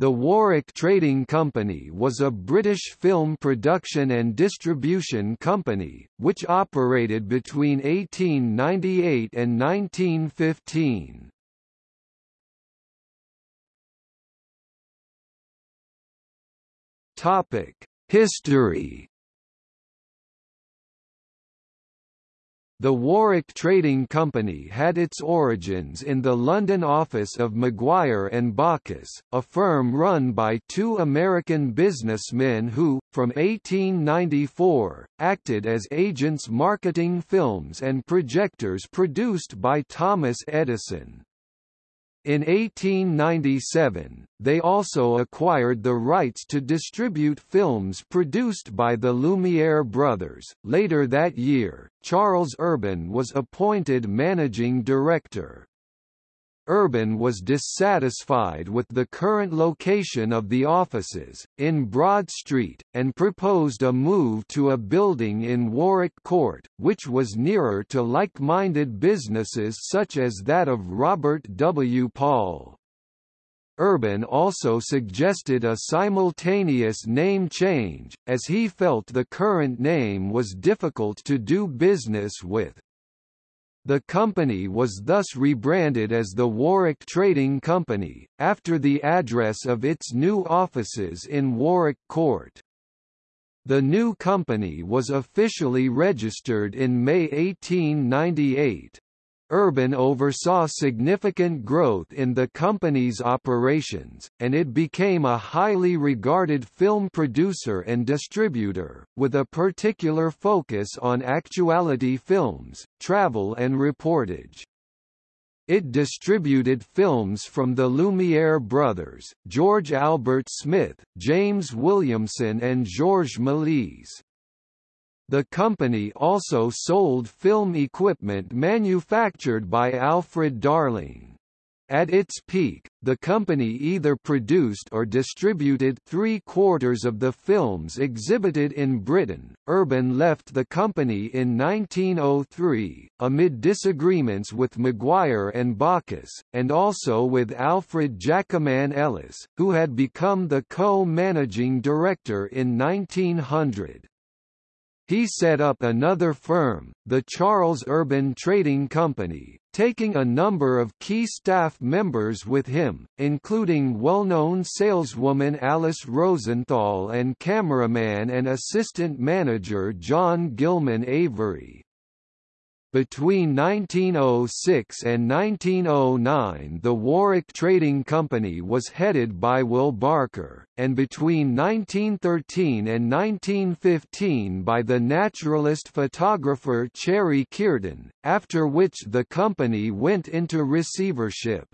The Warwick Trading Company was a British film production and distribution company, which operated between 1898 and 1915. History The Warwick Trading Company had its origins in the London office of Maguire and Baucus, a firm run by two American businessmen who, from 1894, acted as agents marketing films and projectors produced by Thomas Edison. In 1897, they also acquired the rights to distribute films produced by the Lumiere brothers. Later that year, Charles Urban was appointed managing director. Urban was dissatisfied with the current location of the offices, in Broad Street, and proposed a move to a building in Warwick Court, which was nearer to like-minded businesses such as that of Robert W. Paul. Urban also suggested a simultaneous name change, as he felt the current name was difficult to do business with. The company was thus rebranded as the Warwick Trading Company, after the address of its new offices in Warwick Court. The new company was officially registered in May 1898. Urban oversaw significant growth in the company's operations, and it became a highly regarded film producer and distributor, with a particular focus on actuality films, travel and reportage. It distributed films from the Lumiere brothers, George Albert Smith, James Williamson and Georges Méliès. The company also sold film equipment manufactured by Alfred Darling. At its peak, the company either produced or distributed three-quarters of the films exhibited in Britain. Urban left the company in 1903, amid disagreements with Maguire and Baucus, and also with Alfred Jacoman Ellis, who had become the co-managing director in 1900. He set up another firm, the Charles Urban Trading Company, taking a number of key staff members with him, including well-known saleswoman Alice Rosenthal and cameraman and assistant manager John Gilman Avery. Between 1906 and 1909 the Warwick Trading Company was headed by Will Barker, and between 1913 and 1915 by the naturalist photographer Cherry Kearton, after which the company went into receivership.